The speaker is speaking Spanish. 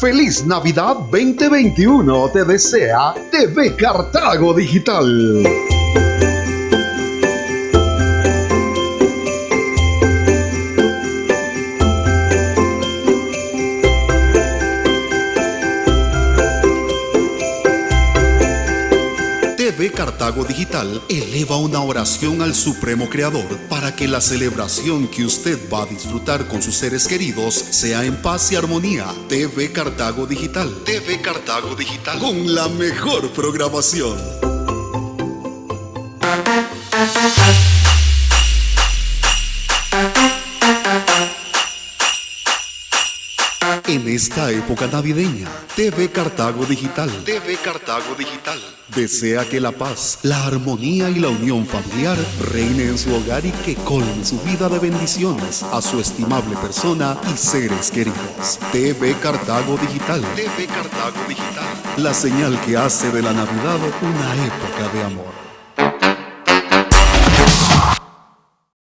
Feliz Navidad 2021 te desea TV Cartago Digital. TV Cartago Digital eleva una oración al Supremo Creador para que la celebración que usted va a disfrutar con sus seres queridos sea en paz y armonía. TV Cartago Digital. TV Cartago Digital. Con la mejor programación. En esta época navideña, TV Cartago Digital, TV Cartago Digital, desea que la paz, la armonía y la unión familiar reine en su hogar y que colme su vida de bendiciones a su estimable persona y seres queridos. TV Cartago Digital, TV Cartago Digital, la señal que hace de la Navidad una época de amor.